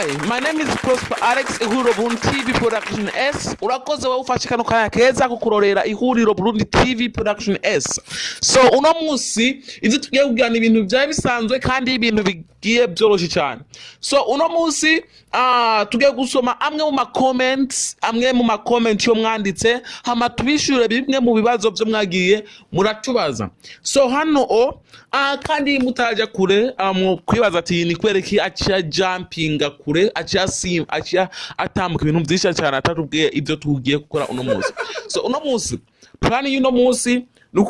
Hi, my name is Prosper Alex ihuriro Burundi TV Production S. Urakoze wowe ufashe kano kanya keza ko kurorera ihuriro Burundi TV Production S. So uno musi ivyo tugiye kugirana ibintu vyari bisanzwe kandi ibintu bigiye byoroshe cyane. So uno musi uh, tugiye gusoma amwe mu ma comments, amwe mu ma comment yo mwanditse hama tubishure bimwe mu bibazo vyo mwagiye muratubaza. So hano o uh, kandi mutaja kure mu kwibaza ati ni kwereki acia jumpinga kure acia sim acia atambuka ibintu vyinshi cyane atatubwiye ivyo tugiye gukora uno munsi so uno munsi plan y'uno munsi ni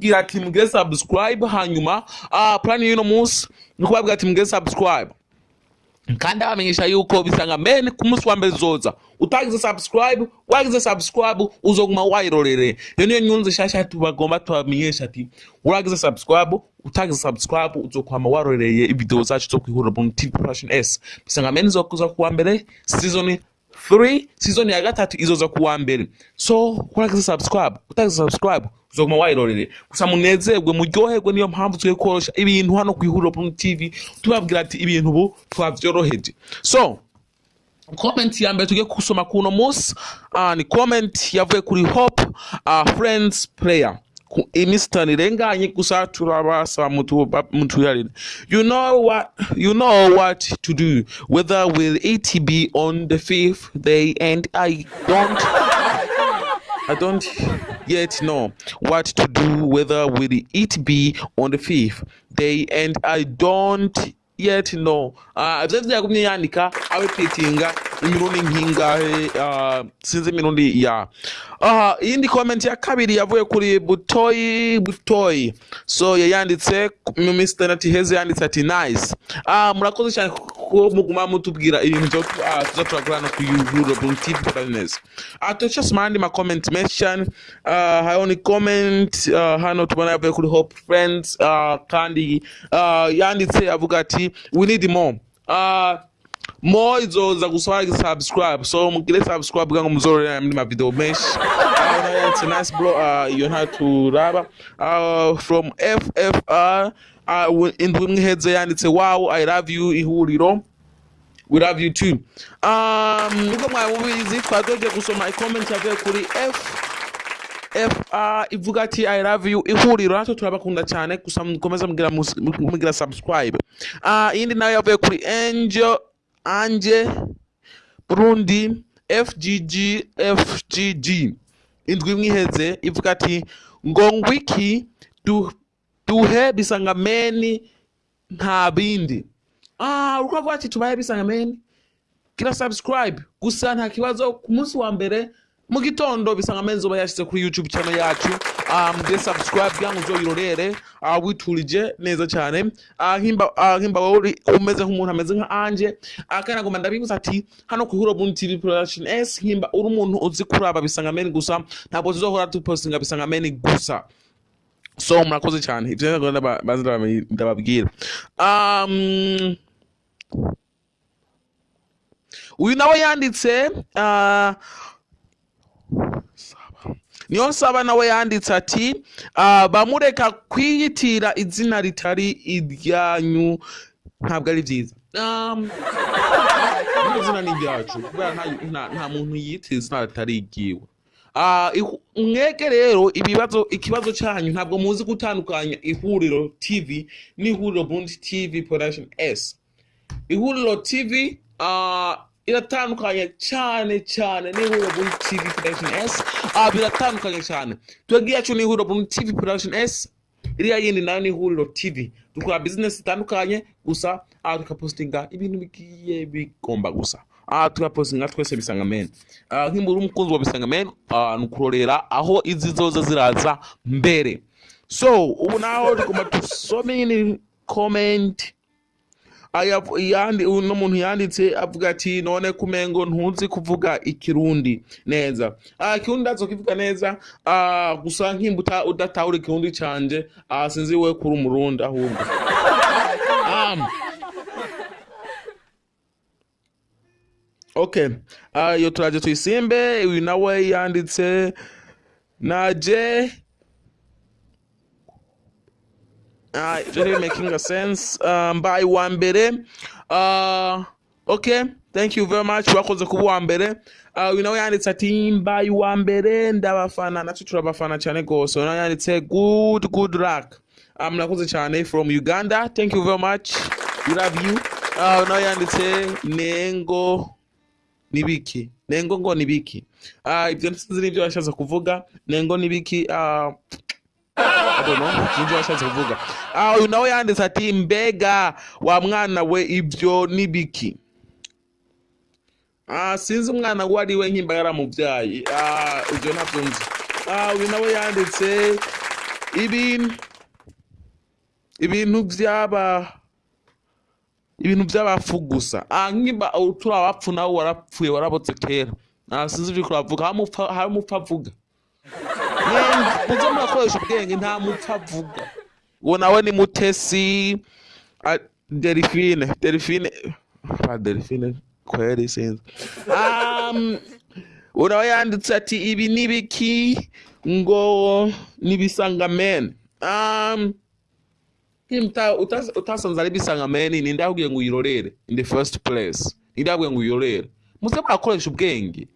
ukubabwira ati mugire subscribe hanyuma uh, plan y'uno munsi ni kubabwira ati mugire subscribe. Kandi abamenyesha yuko bisanga men ku munsi wa mbere zoza utagize subscribe wagize subscribe uzoguma wayirorere. Iyo niyo nyunzi shasha tubagomba tubamenyesha ati uragize subscribe utagize subscribe uzokwama warorereye ibidewo zacu zo kwihurira mu TV Production S. Bisanga men zokuza kuwa mbere season 3 season ya gatatu izoza kuwa mbere. So uragize subscribe utagize subscribe uzoguma wayirorere gusa munezerwe muryoherwe niyo mpamvu tugiye korosha ibintu hano ku ihuriro TV tubabwira ati ibintu ubu twavyoroheje. So comment ya mbere tugiye kusoma kuno munsi uh, ni comment yavuye kuri hope uh, friends prayer you know what you know what to do whether will it be on the fifth day and i don't I don't yet know what to do, whether will it be on the fifth day, and I don't yet know. Uh, imirundi nkingahe uh, sinzi imirundi ya iyindi comment ya kabiri yavuye kuri butoyi butoyi. So yayanditse mu minsi itandatu iheze yanditse ati nice. Uh, murakoze cyane ko muguma mutubwira ibintu tuza turakorana ku yuhuro Burundi TV Business uh, tuca soma andi ma comment menshi cyane hariho ni comment uh, hano tubona yavuye kuri hope friends. Kandi yanditse avuga ati we need more. Uh, mo izoza gusaba subscribe. So mugire subscribe ngo muzororera muri ma video menshi uh, na yo yanditse nice bro. Uh, iyo nta turaba uh, from ffr uh, indwi imwe iheze yanditse wow i love you ihuriro we love you too. Um nubwo mwari mubizi twadogiye gusoma icomment yavuye kuri f FA ivuga ati I love you ihuriro natwe turabakunda cyane gusa mukomeza mugira subscribe. Ah iyindi na yo yavuye kuri Angel Anje Burundi FGG FGG indwi imwe iheze ivuga ati ngo ngwiki bisangameni nta bindi. Ah uko avuga ati bisangameni? Gira subscribe. Gusa nta kibazo wa mbere mu gitondo bisanga menzo zoba yashyize kuri youtube channel yacu. Um, de subscribe kugira ngo uzoyirorere uh, witurije neza cyane. Uh, nkimba uh, wowe umeze nk'umuntu ameze nka anje kandi nagomba ndabibutsa ati hano ku Huro Burundi TV Production S nkimba uri umuntu uzi kuraba bisanga meni gusa. Ntabwo tuzohora dupostinga bisanga meni gusa. So murakoze cyane. Ndabamenye- ndababwira. Um, uyu nawe yanditse niyo nsaba nawe yanditse ati uh, bamureka kwiyitira izina ritari iryanyu ntabwo ari byiza. Um, iryo zina ni iryacu nta, muntu yiyitira izina ritari iryiwe. Ah, mwege rero ibibazo ikibazo cyanyu ntabwo muzi gutandukanya ihuriro tv n'ihuriro burundi tv production s. Ihuriro tv uh, iratandukanye cyane cyane n'ihuriro Burundi TV Production S. uh, biratandukanye cyane twebwe yacu ni Burundi TV Production S. Iriya yindi nayo ni ihuriro TV dukora business zitandukanye gusa. Uh, tukapostinga ibintu bigiye bigomba gusa. Uh, tukapositinga twese bisanga men. Uh, nk'imbura umukunzi wa bisanga men. Uh, ni ukurorera aho izi zoza ziraza mbere. So ubu naho tugomba dusome aya yandi uno muntu yanditse avuga ati none kumengo ntuzi kuvuga ikirundi. Neza. Ah ikirundi ndazo kivuga neza. Ah gusa nkimbuta udatahura ikirundi canje ah sinzi we kuri umurundi ahubwo. Okay iyo turaje tuyisimbe uyu nawe yanditse naje uh, really making sense. Uh, mbaye wa mbere uh, okay thank you very much. Wakoze kuba uwa mbere uh, uyu nawe yanditse ati mbaye uwa mbere ndabafana. Natwe turabafana cyane rwose. Uyu nawe yanditse good good luck. Uh, murakoze cyane from uganda. Thank you very much. We love you. Uh, uyu nawe yanditse nengo nibiki. Nengo ngo nibiki. Uh, ibyo sinzi n'ibyo yashatse kuvuga. Nengo nibiki uh, I don't know sinzi washatse kuvuga ah uyu nawe yanditse ati mbega wa mwana we ibyo ni biki ah sinzi umwana we ari we nkimba yaramubyaye. Ah ibyo ntabyo nzi ah uyu nawe yanditse ibintu byaba ibintu by'abapfu gusa nkimba turi abapfu nawe warapfuye warabotse kera. Sinzi ibyo kuravuga hamupfa avuga. Muze murakoresha ubwenge nta mupfa avuga uwo nawe ni mutesi delphine delphine delphine kweri sinzi um, uwo nawe yanditse ati ibi ni biki ngo n'ibisangamene um, utasanze ari bisangameni ni ndabwiye ngo uyirorere in the first place. Ni ndabwiye ngo uyirorere muze murakoresha ubwenge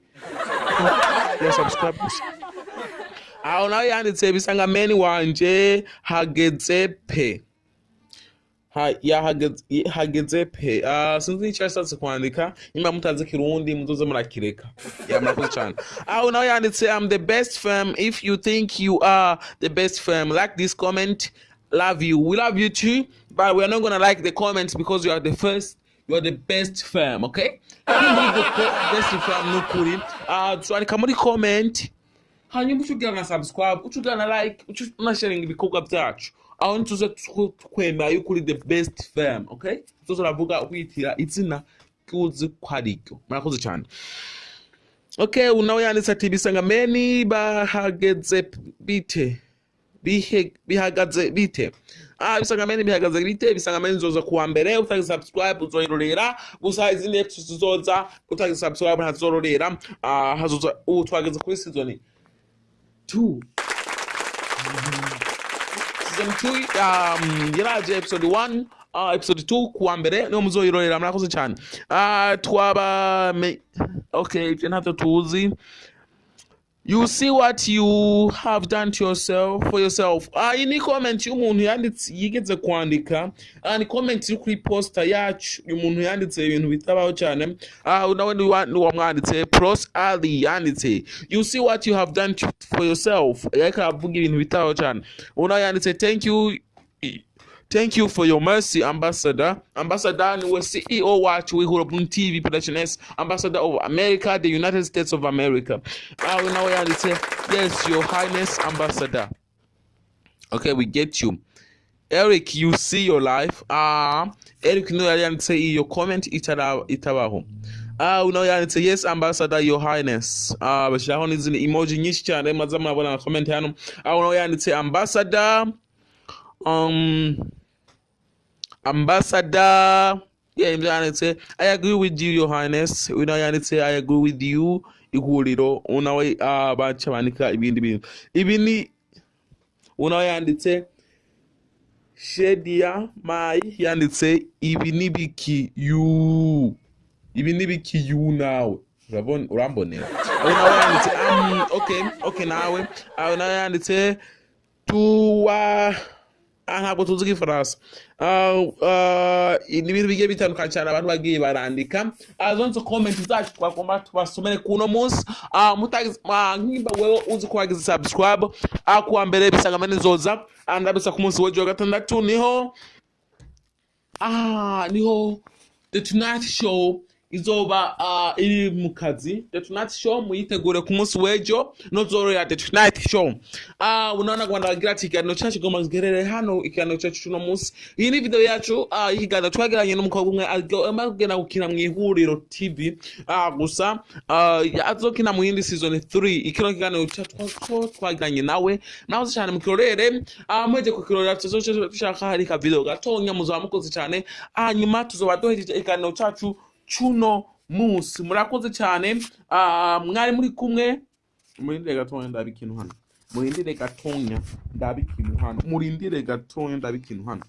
ya subscribe. gusa aho nawe yanditse bisangameni wanje hageze Ha- yahageze hageze pe Ah, sinzi icyo yashatse kwandika nimba mutazi kirundi muzoze murakireka ya murakoze cyane aho nawe yanditse i'm the best firm. If you think you are the best firm like this comment. Love you. We love you too but we are not gonna like the comments because you are the first you are the best firm okay? Best firm nukuri Ah, twandika muri comment hanyuma uca ugira na subscribe uca ugira na like uca unasharinga ibikorwa byacu aho nituze twemera yuko uri the best firm okay tuzo uravuga witira izina ry'uzi ko ari ryo murakoze cyane okay unawe yanditse ati bisangameni bahageze bite bihagaze bite ah bisangameni bihagaze bite bisangameni zoza kuwa mbere utagize subscribe uzoyirorera gusa izindi episodes zizoza utagize subscribe ntazororera hazoza ubu twageze kuri season 2 season 2 um yaraje episode 1 uh, episode 2 kuwa mbere niho muzoyirorera murakoze cyane. Ah twaba okay ibyo ntabyo tuzi you see what you have done to yourself for yourself. Ah iyi ni comment y'umuntu yanditse yigeze kwandika. Ah ni comment iri kuri poster yacu. Uyu muntu yanditse ibintu bitabaho cyane. Ah nawe ni wa- ni wamwanditse pros ali yanditse. You see what you have done for yourself. Yariko aravuga ibintu bitabaho cyane. Ubu nawe yanditse thank you. Thank you for your mercy, Ambassador. Ambassador ni we CEO wacu w'ihuro Boom TV Production S, Ambassador of America, the United States of America. Ah, we now yanditse, yes, your highness, Ambassador. Okay, we get you. Eric, you see your life. Ah, Eric no yari yanditse iyo comment itara itabaho. Ah, unawe yanditse yes ambassador your highness. Ah, bashyiraho n'izindi emoji nyinshi cyane maze murabona na comment hano. Ah, unawe yanditse ambassador um ambassador yeah yanditse i agree with you your highness. Unawe yanditse i agree with you. Ihuriro unawe ah, baca bandika ibindi bintu. Ibi ni unawe yanditse shedia mai yanditse ibi ni biki yu. Ibi ni biki yu nawe. Urambonera. Unawe yanditse um, okay okay nawe. Ah, unawe yanditse tuwa Ah, ntabwo tuzi igifaransa. Ah, ah, ni ibintu bigiye bitandukanye cyane abantu bagiye barandika. Ah, zonse comment zacu twagomba tubasomere kuno munsi. Nkimba wewe uzi ko wagize ah, kuwa mbere bisanga nizoza. Ndabisa ku munsi w'ejo wa gatandatu. Niho ah ni ho the tonight show izoba uh, iri mu kazi the tonight show muyitegure ku munsi w'ejo nozorora the tonight show uh, unaona rwanda bagira ati ikiganiro cyacu goma giherereye hano ikiganiro cyacu cuno munsi iyi ni video yacu uh, y'ikiganiro twagiranye n'umukobwa umwe agomba kugenda gukina mu ihuriro tv uh, gusa uh, azokina mu yindi season 3 ikino kiganiro cyacu twa- twagiranye nawe nahoze cyane mu kirorere uh, mweje ku kirorera tuzoce dushaka hari ka video gatonya muzaba mukoze cyane hanyuma tuzoba duhejeje ikiganiro cyacu cuno munsi. Murakoze cyane. Ah, mwari muri kumwe. Muri ndega gatonya ndaba ikintu hano. Murindire gatonya ndabe ikintu hano. Murindire gatonya ndabe ikintu hano.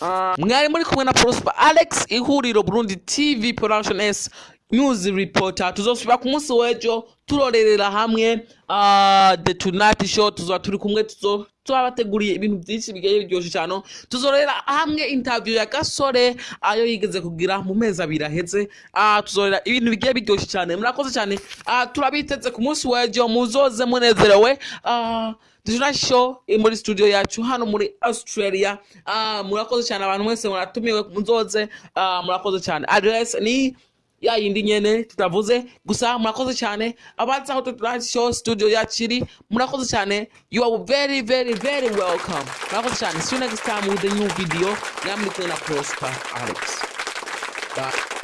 Ah, mwari muri kumwe na prosper alex ihuriro burundi tv production s. news reporter tuzosubira ku munsi w'ejo turorerera hamwe ah, the tonight show tuzoba turi kumwe tuzo tubabateguriye ibintu byinshi bigiye biryoshye cyane. Tuzorera hamwe interview ya gasore ayo yigeze kugira mu mezi abiri aheze. Ah, tuzorera ibintu bigiye biryoshye cyane. Murakoze cyane. Ah, turabiteze ku munsi w'ejo muzoze munezerewe. Show muri studio yacu hano muri australia. Murakoze cyane abantu mwese muratumiwe muzoze. Murakoze cyane. Address ni ya yindi nyene tutavuze. Gusa murakoze cyane. Abazi aho show studio yacu iri murakoze cyane. You are very very very welcome. Murakoze cyane. See you next time with a new video. Namwe kumwe na prosper alex. Bye.